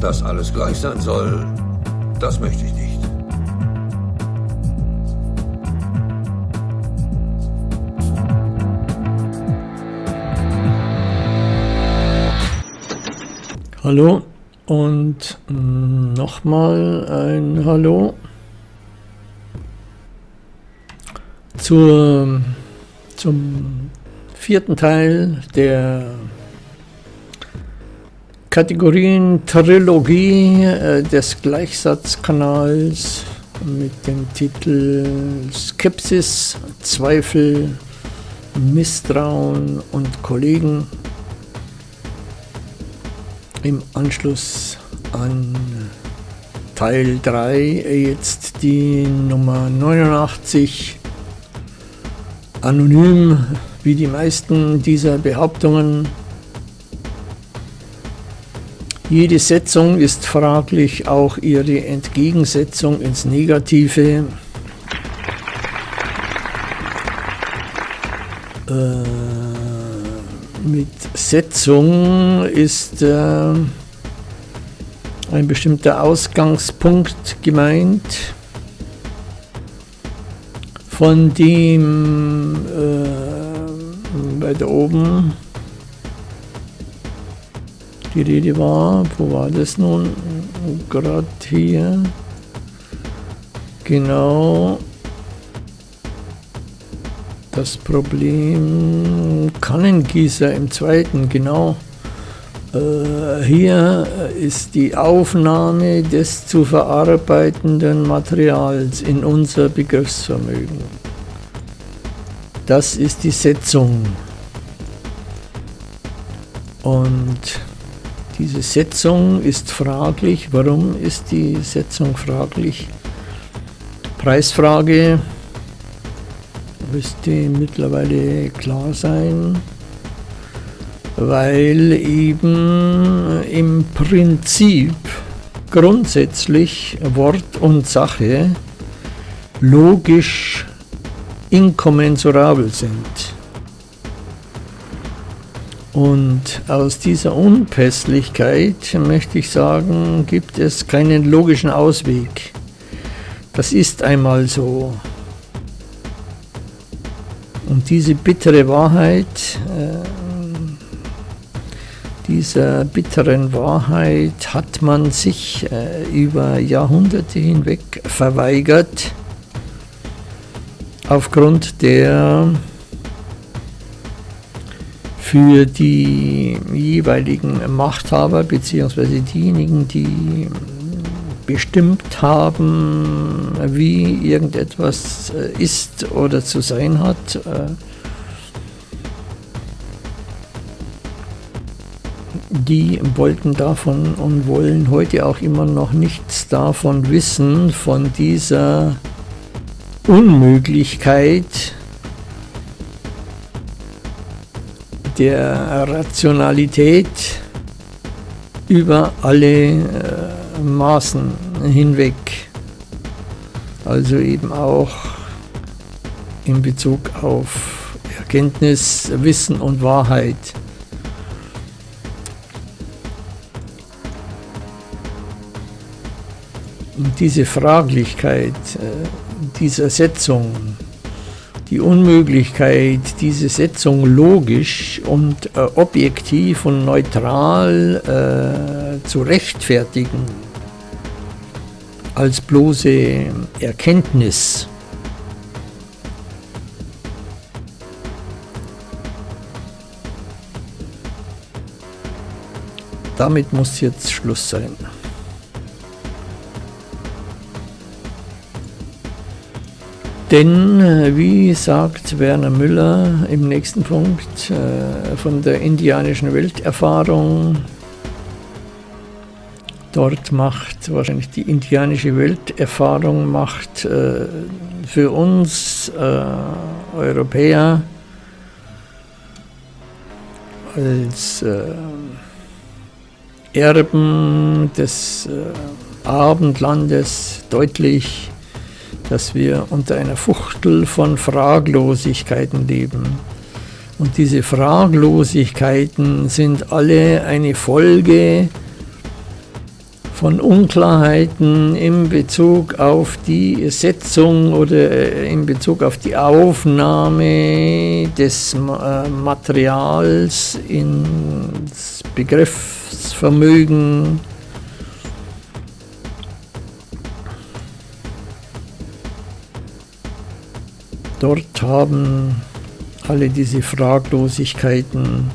Dass alles gleich sein soll, das möchte ich nicht. Hallo und nochmal ein Hallo zur, zum vierten Teil der Kategorien Trilogie äh, des Gleichsatzkanals mit dem Titel Skepsis, Zweifel, Misstrauen und Kollegen. Im Anschluss an Teil 3 jetzt die Nummer 89 anonym wie die meisten dieser Behauptungen jede Setzung ist fraglich, auch ihre Entgegensetzung ins Negative. Äh, mit Setzung ist äh, ein bestimmter Ausgangspunkt gemeint, von dem äh, weiter oben die Rede war. Wo war das nun? Gerade hier. Genau. Das Problem Kannengießer im zweiten, genau. Äh, hier ist die Aufnahme des zu verarbeitenden Materials in unser Begriffsvermögen. Das ist die Setzung. Und diese Setzung ist fraglich. Warum ist die Setzung fraglich? Preisfrage müsste mittlerweile klar sein, weil eben im Prinzip grundsätzlich Wort und Sache logisch inkommensurabel sind. Und aus dieser Unpässlichkeit möchte ich sagen, gibt es keinen logischen Ausweg. Das ist einmal so. Und diese bittere Wahrheit, äh, dieser bitteren Wahrheit hat man sich äh, über Jahrhunderte hinweg verweigert, aufgrund der für die jeweiligen Machthaber bzw. diejenigen, die bestimmt haben, wie irgendetwas äh, ist oder zu sein hat, äh, die wollten davon und wollen heute auch immer noch nichts davon wissen, von dieser Unmöglichkeit, der Rationalität über alle äh, Maßen hinweg. Also eben auch in Bezug auf Erkenntnis, Wissen und Wahrheit. Und diese Fraglichkeit äh, dieser Setzung die Unmöglichkeit, diese Setzung logisch und äh, objektiv und neutral äh, zu rechtfertigen als bloße Erkenntnis. Damit muss jetzt Schluss sein. Denn, äh, wie sagt Werner Müller im nächsten Punkt äh, von der indianischen Welterfahrung, dort macht wahrscheinlich die indianische Welterfahrung macht äh, für uns Europäer als Erben des Abendlandes deutlich, dass wir unter einer Fuchtel von Fraglosigkeiten leben. Und diese Fraglosigkeiten sind alle eine Folge von Unklarheiten in Bezug auf die Setzung oder in Bezug auf die Aufnahme des äh, Materials ins Begriffsvermögen. Dort haben alle diese Fraglosigkeiten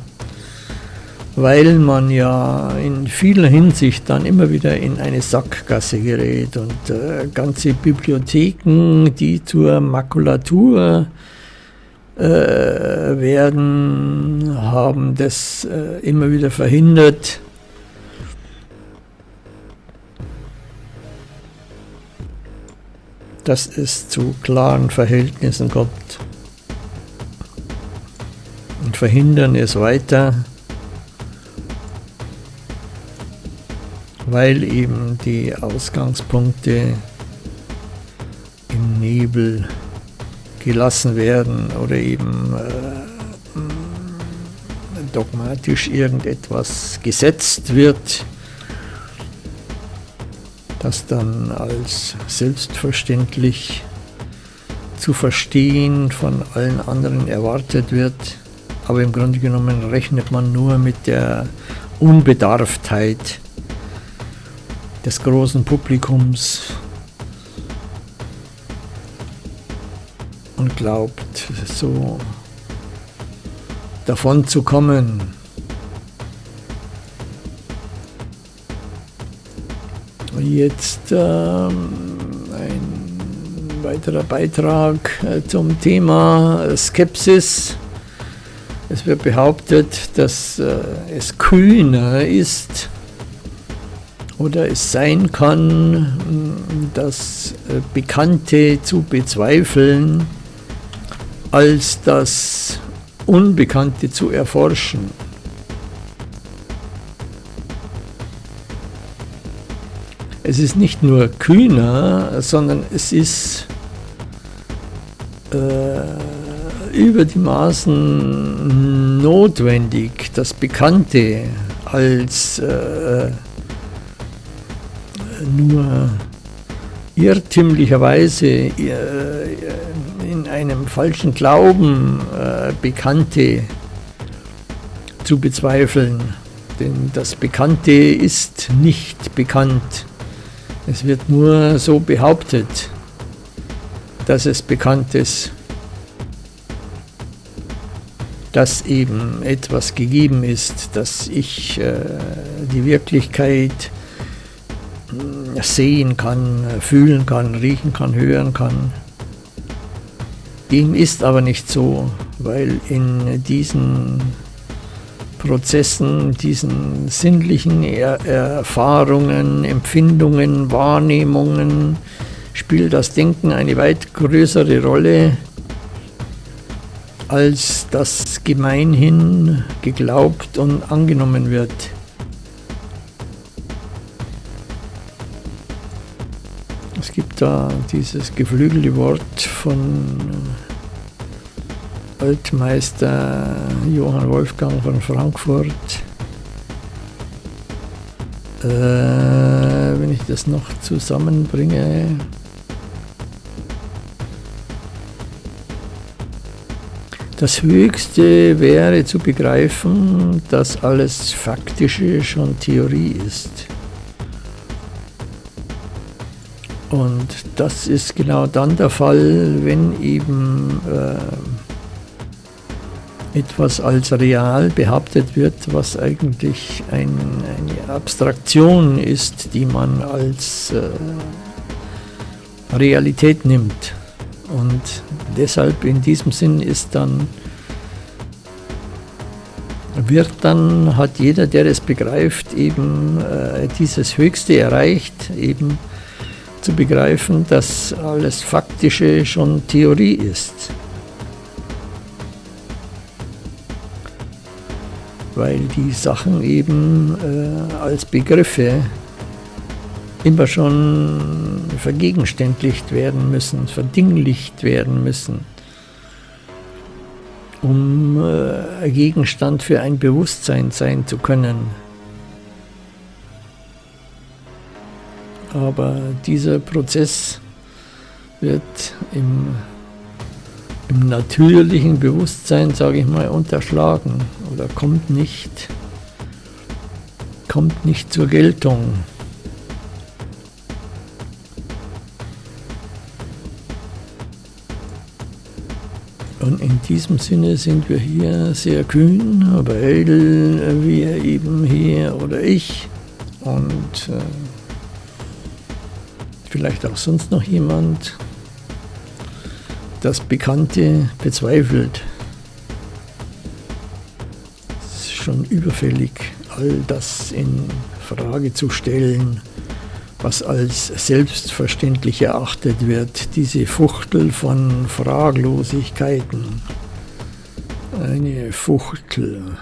weil man ja in vieler Hinsicht dann immer wieder in eine Sackgasse gerät und äh, ganze Bibliotheken, die zur Makulatur äh, werden, haben das äh, immer wieder verhindert. Dass es zu klaren Verhältnissen kommt und verhindern es weiter. weil eben die Ausgangspunkte im Nebel gelassen werden oder eben äh, dogmatisch irgendetwas gesetzt wird, das dann als selbstverständlich zu verstehen von allen anderen erwartet wird. Aber im Grunde genommen rechnet man nur mit der Unbedarftheit des großen Publikums und glaubt, so davon zu kommen. Jetzt ähm, ein weiterer Beitrag äh, zum Thema Skepsis. Es wird behauptet, dass äh, es kühner ist, oder es sein kann, das äh, Bekannte zu bezweifeln, als das Unbekannte zu erforschen. Es ist nicht nur kühner, sondern es ist äh, über die Maßen notwendig, das Bekannte als äh, nur irrtümlicherweise äh, in einem falschen Glauben äh, Bekannte zu bezweifeln. Denn das Bekannte ist nicht bekannt. Es wird nur so behauptet, dass es bekannt ist, dass eben etwas gegeben ist, dass ich äh, die Wirklichkeit sehen kann, fühlen kann, riechen kann, hören kann. Dem ist aber nicht so, weil in diesen Prozessen, diesen sinnlichen er Erfahrungen, Empfindungen, Wahrnehmungen spielt das Denken eine weit größere Rolle, als das gemeinhin geglaubt und angenommen wird. gibt da dieses geflügelte Wort von Altmeister Johann Wolfgang von Frankfurt. Äh, wenn ich das noch zusammenbringe. Das Höchste wäre zu begreifen, dass alles Faktische schon Theorie ist. Und das ist genau dann der Fall, wenn eben äh, etwas als real behauptet wird, was eigentlich ein, eine Abstraktion ist, die man als äh, Realität nimmt. Und deshalb in diesem Sinn ist dann, wird dann, hat jeder, der es begreift, eben äh, dieses Höchste erreicht, eben zu begreifen, dass alles Faktische schon Theorie ist. Weil die Sachen eben äh, als Begriffe immer schon vergegenständlicht werden müssen, verdinglicht werden müssen, um äh, Gegenstand für ein Bewusstsein sein zu können. Aber dieser Prozess wird im, im natürlichen Bewusstsein, sage ich mal, unterschlagen oder kommt nicht, kommt nicht zur Geltung. Und in diesem Sinne sind wir hier sehr kühn, weil wir eben hier oder ich und äh, vielleicht auch sonst noch jemand das Bekannte bezweifelt. Es ist schon überfällig, all das in Frage zu stellen was als selbstverständlich erachtet wird, diese Fuchtel von Fraglosigkeiten. Eine Fuchtel,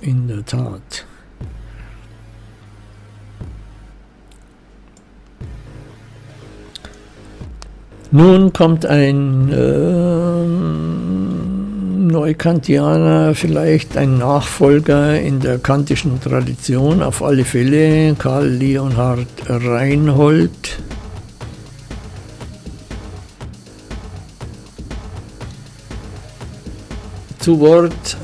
in der Tat. Nun kommt ein äh, Neukantianer vielleicht ein Nachfolger in der kantischen Tradition, auf alle Fälle Karl Leonhard Reinhold. Zu Wort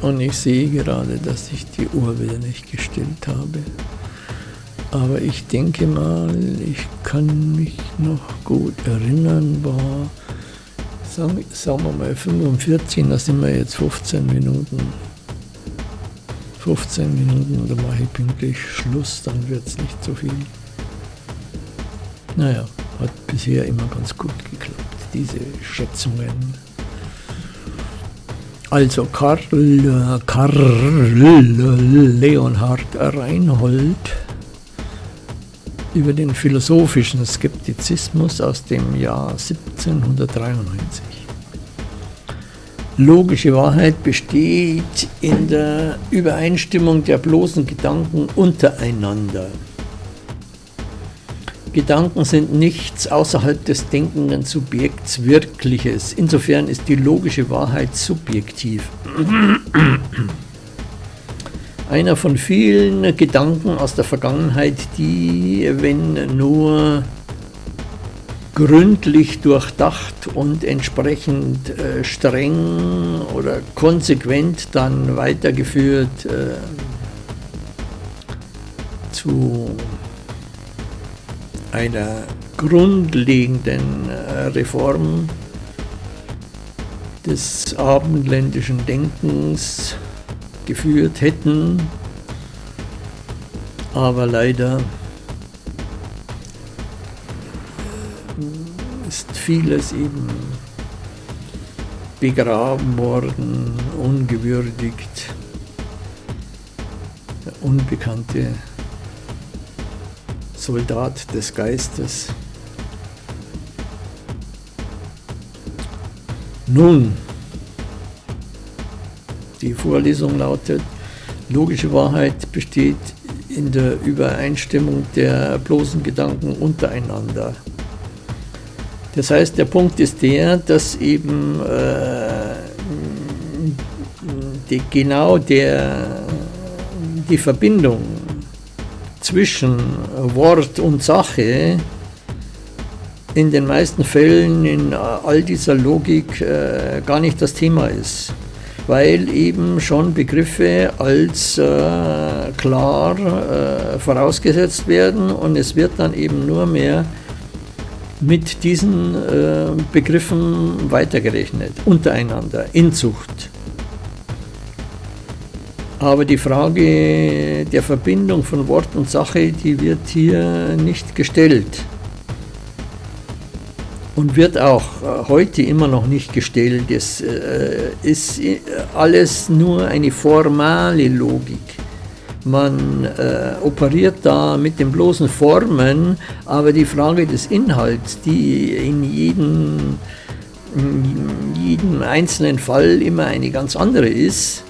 und ich sehe gerade, dass ich die Uhr wieder nicht gestellt habe. Aber ich denke mal, ich kann mich noch gut erinnern, war sagen, sagen wir mal 45, da sind wir jetzt 15 Minuten. 15 Minuten, da mache ich pünktlich Schluss, dann wird es nicht so viel. Naja, hat bisher immer ganz gut geklappt, diese Schätzungen. Also Karl, Karl Leonhard Reinhold über den philosophischen Skeptizismus aus dem Jahr 1793. Logische Wahrheit besteht in der Übereinstimmung der bloßen Gedanken untereinander. Gedanken sind nichts außerhalb des denkenden Subjekts Wirkliches. Insofern ist die logische Wahrheit subjektiv einer von vielen Gedanken aus der Vergangenheit, die, wenn nur gründlich durchdacht und entsprechend äh, streng oder konsequent dann weitergeführt äh, zu einer grundlegenden äh, Reform des abendländischen Denkens geführt hätten, aber leider ist vieles eben begraben worden, ungewürdigt. Der unbekannte Soldat des Geistes. Nun, die Vorlesung lautet, logische Wahrheit besteht in der Übereinstimmung der bloßen Gedanken untereinander. Das heißt, der Punkt ist der, dass eben äh, die, genau der, die Verbindung zwischen Wort und Sache in den meisten Fällen in all dieser Logik äh, gar nicht das Thema ist weil eben schon Begriffe als äh, klar äh, vorausgesetzt werden und es wird dann eben nur mehr mit diesen äh, Begriffen weitergerechnet, untereinander, in Zucht. Aber die Frage der Verbindung von Wort und Sache, die wird hier nicht gestellt und wird auch äh, heute immer noch nicht gestellt. Es äh, ist äh, alles nur eine formale Logik. Man operiert da mit den bloßen Formen, aber die Frage des Inhalts, die in jedem, in jedem einzelnen Fall immer eine ganz andere ist,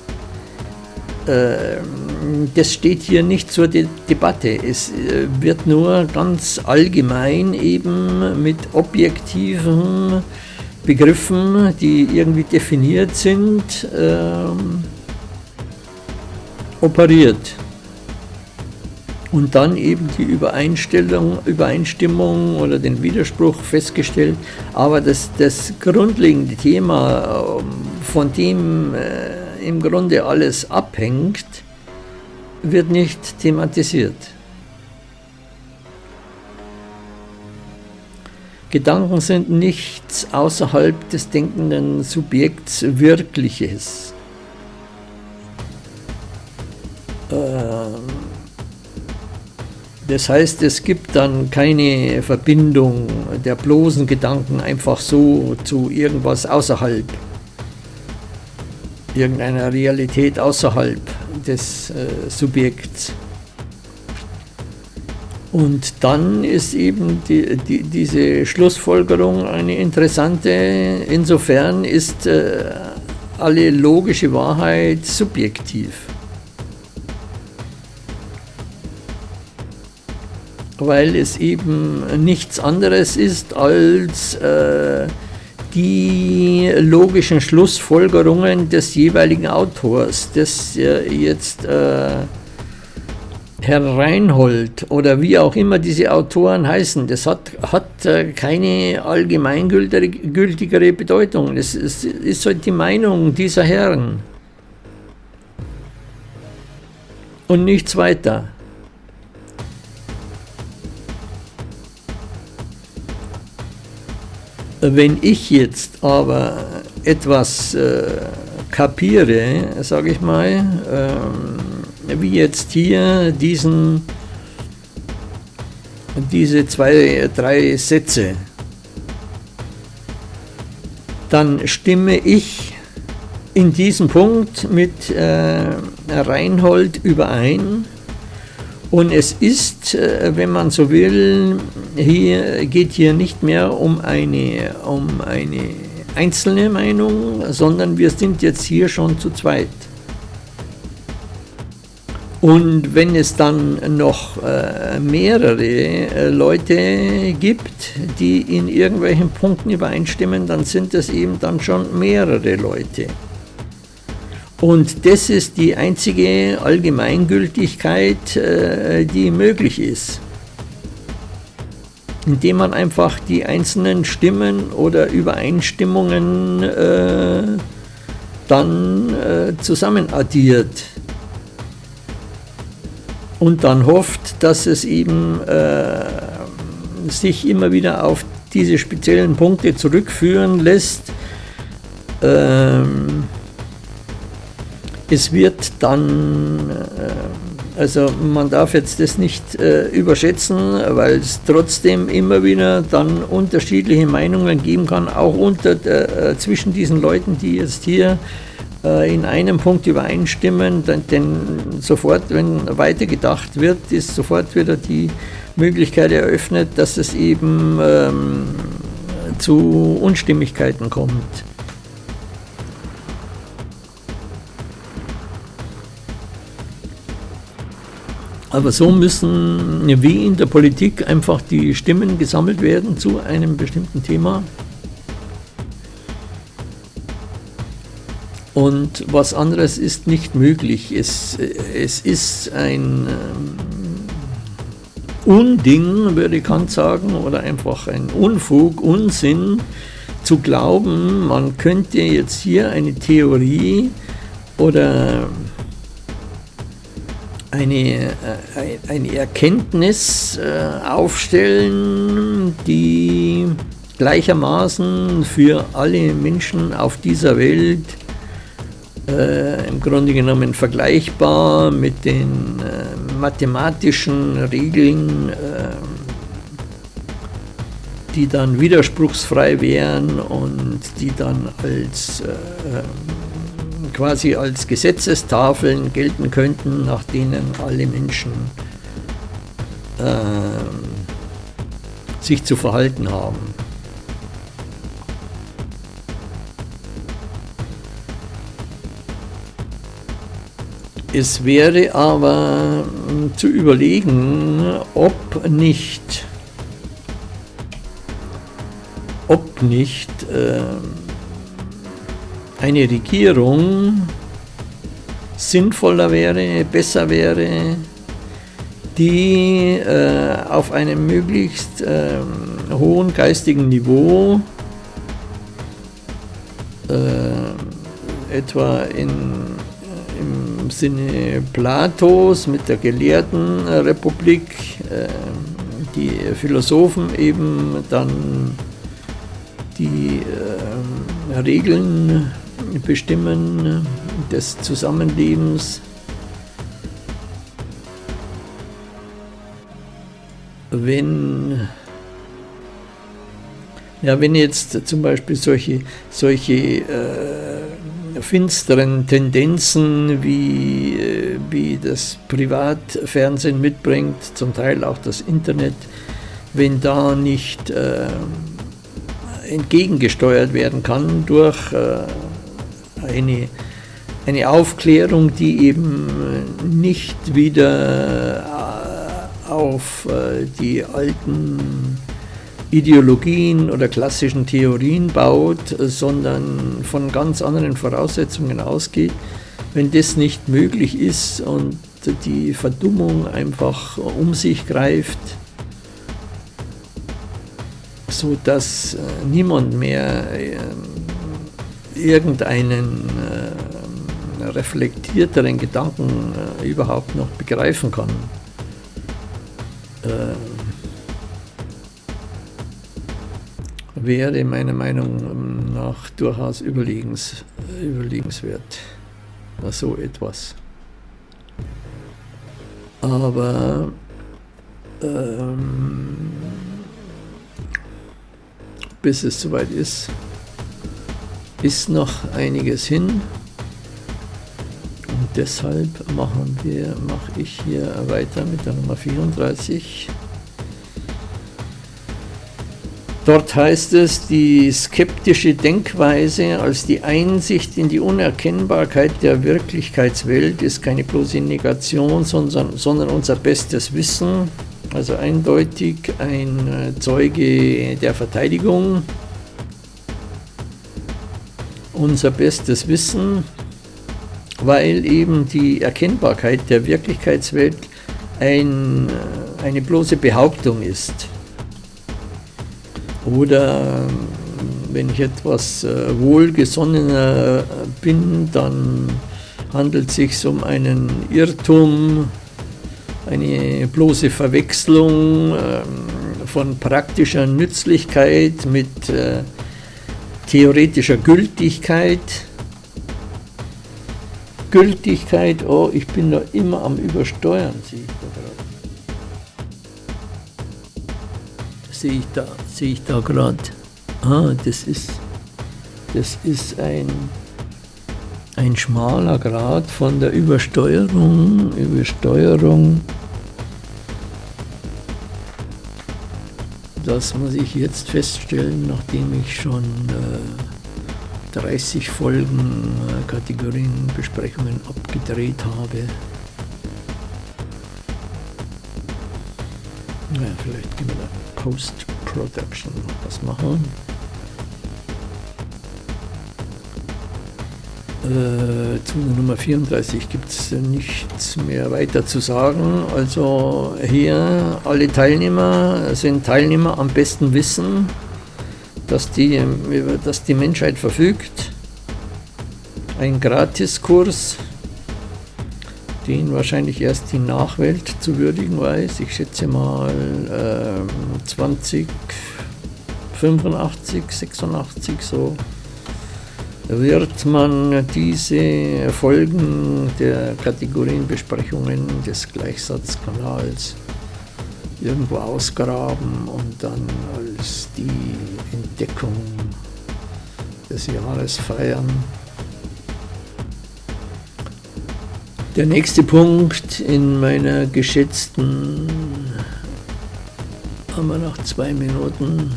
das steht hier nicht zur De Debatte. Es äh, wird nur ganz allgemein eben mit objektiven Begriffen, die irgendwie definiert sind, äh, operiert. und dann eben die Übereinstellung, Übereinstimmung oder den Widerspruch festgestellt. Aber das, das grundlegende Thema, ähm, von dem äh, im Grunde alles abhängt, wird nicht thematisiert. Gedanken sind nichts außerhalb des denkenden Subjekts Wirkliches. Ähm das heißt, es gibt dann keine Verbindung der bloßen Gedanken einfach so zu irgendwas außerhalb, irgendeiner Realität außerhalb des äh, Subjekts. Und dann ist eben die, die, diese Schlussfolgerung eine interessante, insofern ist äh, alle logische Wahrheit subjektiv. weil es eben nichts anderes ist als äh, die logischen Schlussfolgerungen des jeweiligen Autors, des äh, jetzt äh, Herr Reinhold oder wie auch immer diese Autoren heißen, das hat, hat äh, keine allgemeingültigere Bedeutung. Es, es ist halt die Meinung dieser Herren und nichts weiter. Wenn ich jetzt aber etwas äh, kapiere, sage ich mal, ähm, wie jetzt hier diesen, diese zwei, drei Sätze, dann stimme ich in diesem Punkt mit äh, Reinhold überein, und es ist, äh, wenn man so will, hier geht hier nicht mehr um eine, um eine einzelne Meinung, sondern wir sind jetzt hier schon zu zweit. Und wenn es dann noch äh, mehrere äh, Leute gibt, die in irgendwelchen Punkten übereinstimmen, dann sind es eben dann schon mehrere Leute. Und das ist die einzige Allgemeingültigkeit, äh, die möglich ist. Indem man einfach die einzelnen Stimmen oder Übereinstimmungen äh, dann äh, zusammen addiert. Und dann hofft, dass es eben äh, sich immer wieder auf diese speziellen Punkte zurückführen lässt. Ähm, es wird dann, äh, also man darf jetzt das nicht äh, überschätzen, weil es trotzdem immer wieder dann unterschiedliche Meinungen geben kann, auch unter, äh, zwischen diesen Leuten, die jetzt hier in einem Punkt übereinstimmen, denn, denn sofort, wenn weitergedacht wird, ist sofort wieder die Möglichkeit eröffnet, dass es eben ähm, zu Unstimmigkeiten kommt. Aber so müssen wie in der Politik einfach die Stimmen gesammelt werden zu einem bestimmten Thema. Und was anderes ist nicht möglich. Es, es ist ein ähm, Unding, würde Kant sagen, oder einfach ein Unfug, Unsinn, zu glauben, man könnte jetzt hier eine Theorie oder eine, äh, eine Erkenntnis äh, aufstellen, die gleichermaßen für alle Menschen auf dieser Welt äh, im Grunde genommen vergleichbar mit den äh, mathematischen Regeln, äh, die dann widerspruchsfrei wären und die dann als äh, quasi als Gesetzestafeln gelten könnten, nach denen alle Menschen äh, sich zu verhalten haben. Es wäre aber zu überlegen, ob nicht, ob nicht äh, eine Regierung sinnvoller wäre, besser wäre, die äh, auf einem möglichst äh, hohen geistigen Niveau äh, etwa in, im Sinne Platos mit der Gelehrtenrepublik äh, die Philosophen eben dann die äh, Regeln bestimmen des Zusammenlebens. Wenn, ja, wenn jetzt zum Beispiel solche, solche äh, finsteren Tendenzen, wie, äh, wie das Privatfernsehen mitbringt, zum Teil auch das Internet, wenn da nicht äh, entgegengesteuert werden kann durch äh, eine, eine Aufklärung, die eben nicht wieder auf äh, die alten Ideologien oder klassischen Theorien baut, sondern von ganz anderen Voraussetzungen ausgeht. Wenn das nicht möglich ist und die Verdummung einfach um sich greift, so dass äh, niemand mehr äh, irgendeinen reflektierteren Gedanken überhaupt noch begreifen kann äh, wäre meiner Meinung nach durchaus überlegens, überlegenswert. So etwas. Aber ähm, bis es soweit ist, ist noch einiges hin deshalb machen wir, mache ich hier weiter mit der Nummer 34. Dort heißt es, die skeptische Denkweise als die Einsicht in die Unerkennbarkeit der Wirklichkeitswelt ist keine bloße Negation, sondern, sondern unser bestes Wissen, also eindeutig ein Zeuge der Verteidigung. Unser bestes Wissen weil eben die Erkennbarkeit der Wirklichkeitswelt ein, äh, eine bloße Behauptung ist. Oder wenn ich etwas äh, wohlgesonnener bin, dann handelt es sich um einen Irrtum, eine bloße Verwechslung ähm, von praktischer Nützlichkeit mit äh, theoretischer Gültigkeit Gültigkeit, oh, ich bin da immer am Übersteuern, sehe ich da gerade. Sehe ich da, sehe ich da gerade. Ah, das ist, das ist ein, ein schmaler Grad von der Übersteuerung, Übersteuerung. Das muss ich jetzt feststellen, nachdem ich schon äh, 30 Folgen äh, Kategorienbesprechungen abgedreht habe. Naja, vielleicht können wir da Post-Production was machen. Äh, zu Nummer 34 gibt es nichts mehr weiter zu sagen. Also hier alle Teilnehmer sind Teilnehmer am besten Wissen dass die, über das die Menschheit verfügt. Ein Gratiskurs, den wahrscheinlich erst die Nachwelt zu würdigen weiß. Ich schätze mal äh, 20, 85, 86 so wird man diese Folgen der Kategorienbesprechungen des Gleichsatzkanals irgendwo ausgraben und dann als die Entdeckung des Jahres feiern. Der nächste Punkt in meiner geschätzten, haben wir noch zwei Minuten,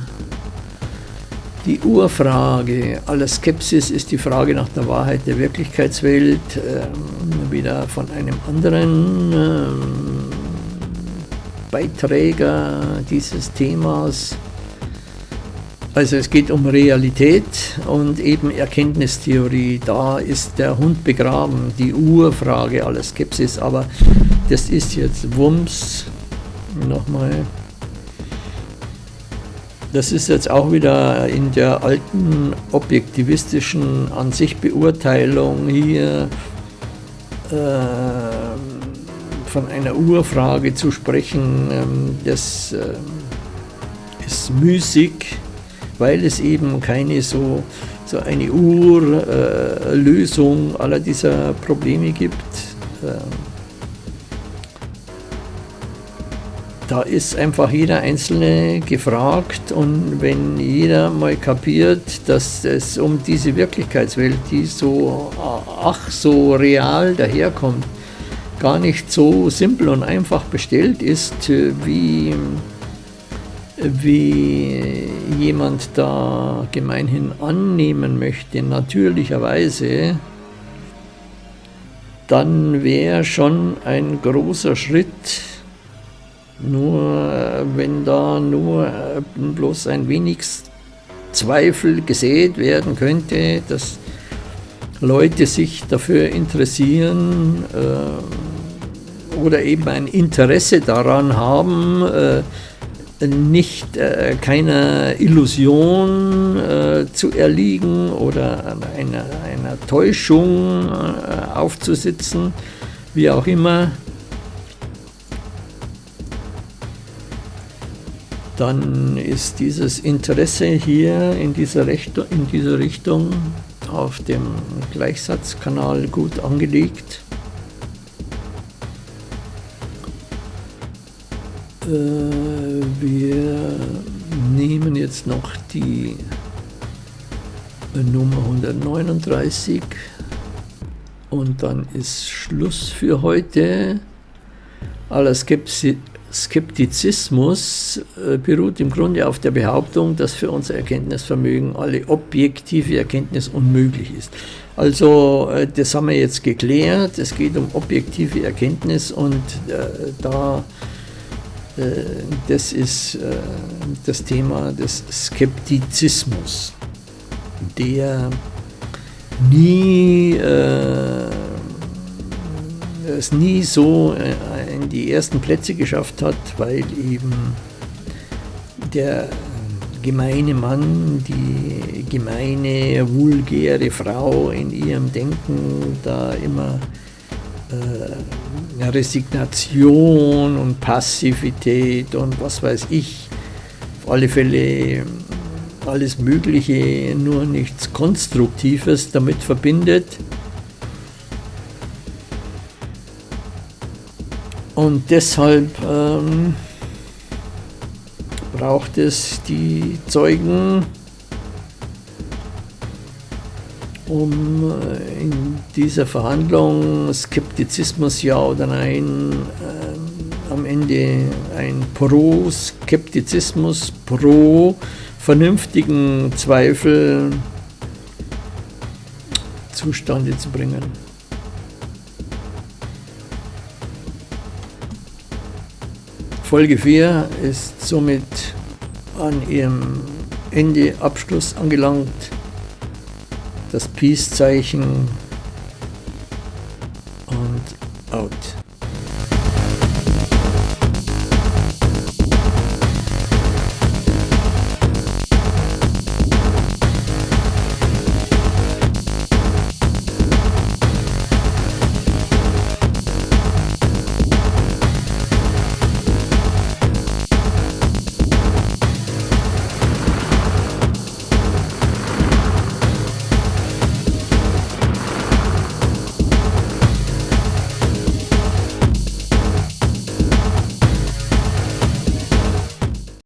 die Urfrage aller Skepsis ist die Frage nach der Wahrheit der Wirklichkeitswelt, äh, wieder von einem anderen äh, Beiträger dieses Themas. Also es geht um Realität und eben Erkenntnistheorie. Da ist der Hund begraben, die Urfrage aller Skepsis. Aber das ist jetzt Wumms. Nochmal. Das ist jetzt auch wieder in der alten objektivistischen An-sich-Beurteilung hier äh, von einer Urfrage zu sprechen. Ähm, das äh, ist müßig, weil es eben keine so, so eine Urlösung äh, aller dieser Probleme gibt. Da ist einfach jeder Einzelne gefragt und wenn jeder mal kapiert, dass es um diese Wirklichkeitswelt, die so ach so real daherkommt, gar nicht so simpel und einfach bestellt ist, wie, wie jemand da gemeinhin annehmen möchte, natürlicherweise, dann wäre schon ein großer Schritt, nur wenn da nur äh, bloß ein wenig Zweifel gesät werden könnte, dass Leute sich dafür interessieren äh, oder eben ein Interesse daran haben, äh, nicht äh, keiner Illusion äh, zu erliegen oder einer, einer Täuschung äh, aufzusitzen, wie auch immer, dann ist dieses Interesse hier in dieser, Richtung, in dieser Richtung auf dem Gleichsatzkanal gut angelegt. Äh, wir nehmen jetzt noch die Nummer 139 und dann ist Schluss für heute. Aller Skepsis Skeptizismus äh, beruht im Grunde auf der Behauptung, dass für unser Erkenntnisvermögen alle objektive Erkenntnis unmöglich ist. Also äh, das haben wir jetzt geklärt, es geht um objektive Erkenntnis und äh, da das ist das Thema des Skeptizismus, der nie es nie so in die ersten Plätze geschafft hat, weil eben der gemeine Mann, die gemeine, vulgäre Frau in ihrem Denken da immer äh, Resignation und Passivität und was weiß ich, auf alle Fälle alles Mögliche, nur nichts Konstruktives damit verbindet. Und deshalb ähm, braucht es die Zeugen, um äh, in dieser Verhandlung Skeptizismus ja oder nein äh, am Ende ein Pro-Skeptizismus, pro vernünftigen Zweifel zustande zu bringen. Folge 4 ist somit an ihrem Ende, Abschluss angelangt. Das Peace-Zeichen